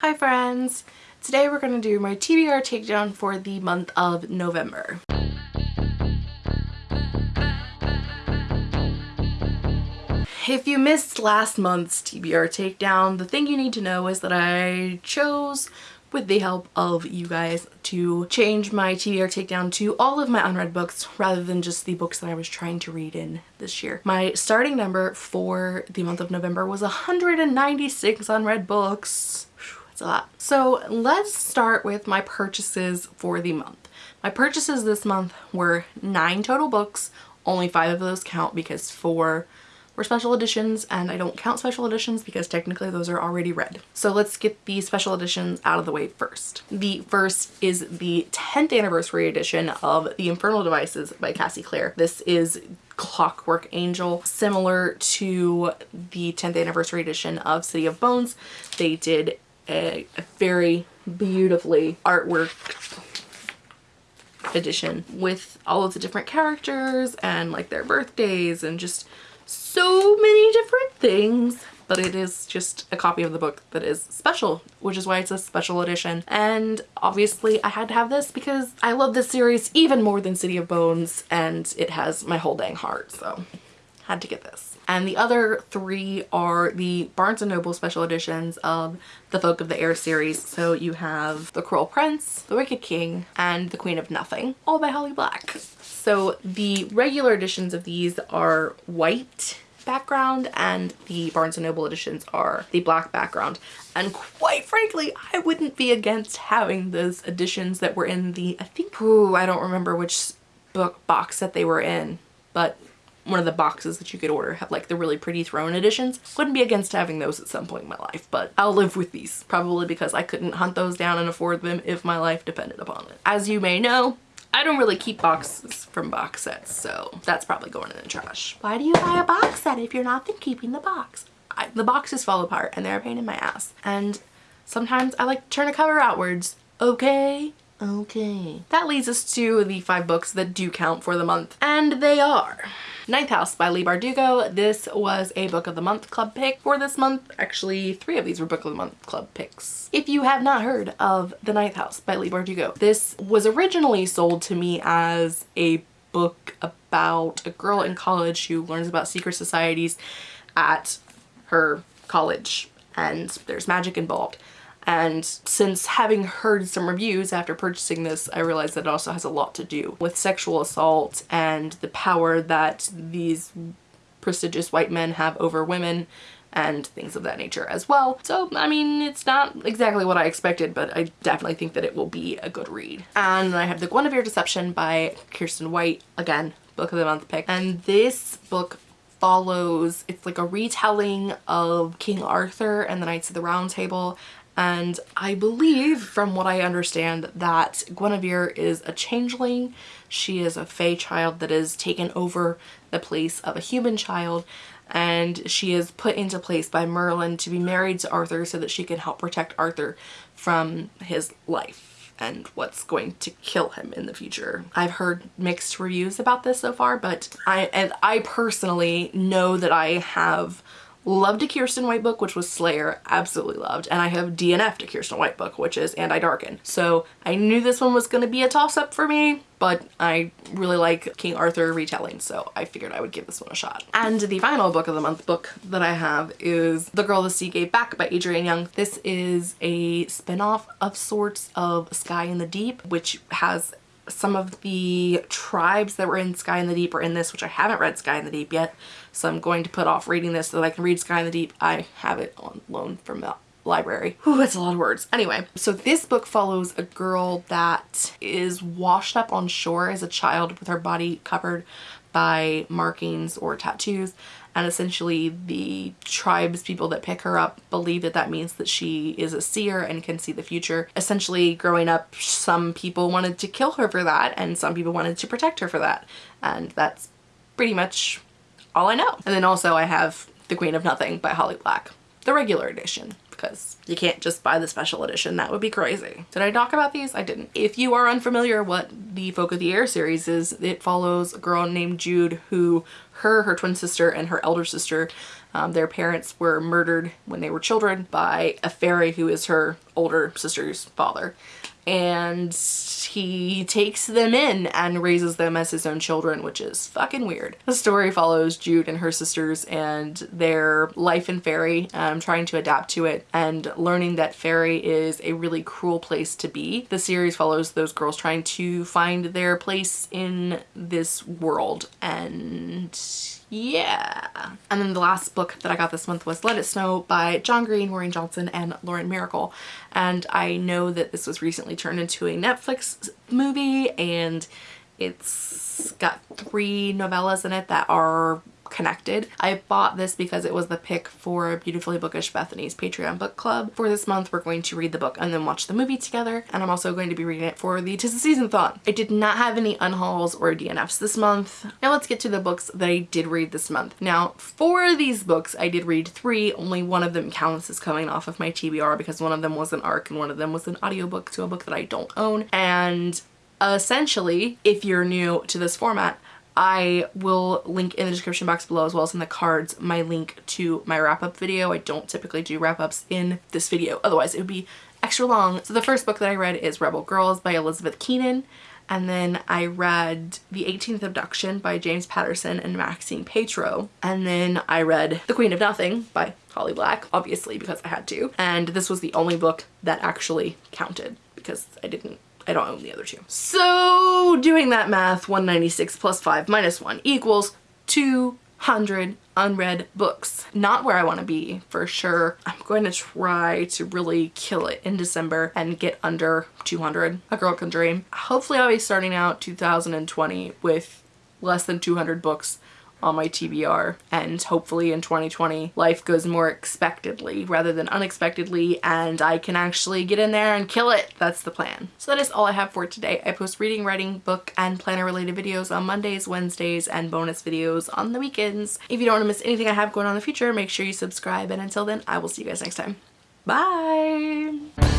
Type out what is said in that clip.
Hi friends! Today we're going to do my TBR takedown for the month of November. If you missed last month's TBR takedown, the thing you need to know is that I chose with the help of you guys to change my TBR takedown to all of my unread books rather than just the books that I was trying to read in this year. My starting number for the month of November was 196 unread books a lot. So let's start with my purchases for the month. My purchases this month were nine total books. Only five of those count because four were special editions and I don't count special editions because technically those are already read. So let's get the special editions out of the way first. The first is the 10th anniversary edition of The Infernal Devices by Cassie Clare. This is Clockwork Angel, similar to the 10th anniversary edition of City of Bones. They did a, a very beautifully artwork edition with all of the different characters and like their birthdays and just so many different things but it is just a copy of the book that is special, which is why it's a special edition. And obviously I had to have this because I love this series even more than City of Bones and it has my whole dang heart, so had to get this. And the other three are the Barnes & Noble special editions of the Folk of the Air series. So you have The Cruel Prince, The Wicked King, and The Queen of Nothing, all by Holly Black. So the regular editions of these are white background and the Barnes & Noble editions are the black background. And quite frankly, I wouldn't be against having those editions that were in the, I think, ooh, I don't remember which book box that they were in, but one of the boxes that you could order have like the really pretty throne editions. Wouldn't be against having those at some point in my life, but I'll live with these probably because I couldn't hunt those down and afford them if my life depended upon it. As you may know, I don't really keep boxes from box sets, so that's probably going in the trash. Why do you buy a box set if you're not then keeping the box? I, the boxes fall apart and they're a pain in my ass. And sometimes I like to turn a cover outwards. Okay? Okay. That leads us to the five books that do count for the month. And they are Ninth House by Leigh Bardugo. This was a Book of the Month club pick for this month. Actually, three of these were Book of the Month club picks. If you have not heard of The Ninth House by Leigh Bardugo, this was originally sold to me as a book about a girl in college who learns about secret societies at her college and there's magic involved. And since having heard some reviews after purchasing this, I realized that it also has a lot to do with sexual assault and the power that these prestigious white men have over women and things of that nature as well. So, I mean, it's not exactly what I expected, but I definitely think that it will be a good read. And I have The Guinevere Deception by Kiersten White, again, book of the month pick. And this book follows, it's like a retelling of King Arthur and the Knights of the Round Table and I believe from what I understand that Guinevere is a changeling. She is a fae child that is taken over the place of a human child and she is put into place by Merlin to be married to Arthur so that she can help protect Arthur from his life and what's going to kill him in the future. I've heard mixed reviews about this so far, but I and I personally know that I have Loved a Kiersten White book, which was Slayer. Absolutely loved. And I have DNF'd a Kiersten White book, which is And I Darken. So I knew this one was going to be a toss-up for me, but I really like King Arthur retelling, so I figured I would give this one a shot. And the final book of the month book that I have is The Girl the Sea Gave Back by Adrienne Young. This is a spin-off of sorts of Sky in the Deep, which has some of the tribes that were in Sky in the Deep are in this, which I haven't read Sky in the Deep yet. So I'm going to put off reading this so that I can read Sky in the Deep. I have it on loan from the library. Whew, that's a lot of words. Anyway, so this book follows a girl that is washed up on shore as a child with her body covered by markings or tattoos and essentially the tribes people that pick her up believe that that means that she is a seer and can see the future. Essentially growing up some people wanted to kill her for that and some people wanted to protect her for that and that's pretty much all I know. And then also I have The Queen of Nothing by Holly Black, the regular edition because you can't just buy the special edition. That would be crazy. Did I talk about these? I didn't. If you are unfamiliar what the Folk of the Air series is, it follows a girl named Jude who her, her twin sister, and her elder sister Um, their parents were murdered when they were children by a fairy who is her older sister's father and he takes them in and raises them as his own children, which is fucking weird. The story follows Jude and her sisters and their life in Faerie, um, trying to adapt to it and learning that Faerie is a really cruel place to be. The series follows those girls trying to find their place in this world and yeah. And then the last book that I got this month was Let It Snow by John Green, Maureen Johnson, and Lauren Myracle. And I know that this was recently turned into a Netflix movie and it's got three novellas in it that are connected. I bought this because it was the pick for Beautifully Bookish Bethany's Patreon book club. For this month, we're going to read the book and then watch the movie together. And I'm also going to be reading it for the Tis the Season Thon. I did not have any unhauls or DNFs this month. Now let's get to the books that I did read this month. Now, for these books, I did read three. Only one of them counts as coming off of my TBR because one of them was an ARC and one of them was an audiobook to a book that I don't own. And essentially, if you're new to this format, I will link in the description box below as well as in the cards my link to my wrap-up video. I don't typically do wrap-ups in this video, otherwise it would be extra long. So the first book that I read is Rebel Girls by Elizabeth Keenan. And then I read The 18th Abduction by James Patterson and Maxine Paetro. And then I read The Queen of Nothing by Holly Black, obviously because I had to. And this was the only book that actually counted because I didn't I don't own the other two. So doing that math, 196 plus 5 minus 1 equals 200 unread books. Not where I want to be for sure. I'm going to try to really kill it in December and get under 200. A girl can dream. Hopefully I'll be starting out 2020 with less than 200 books on my TBR and hopefully in 2020 life goes more expectedly rather than unexpectedly and I can actually get in there and kill it. That's the plan. So that is all I have for today. I post reading, writing, book, and planner related videos on Mondays, Wednesdays, and bonus videos on the weekends. If you don't want to miss anything I have going on in the future, make sure you subscribe and until then I will see you guys next time. Bye!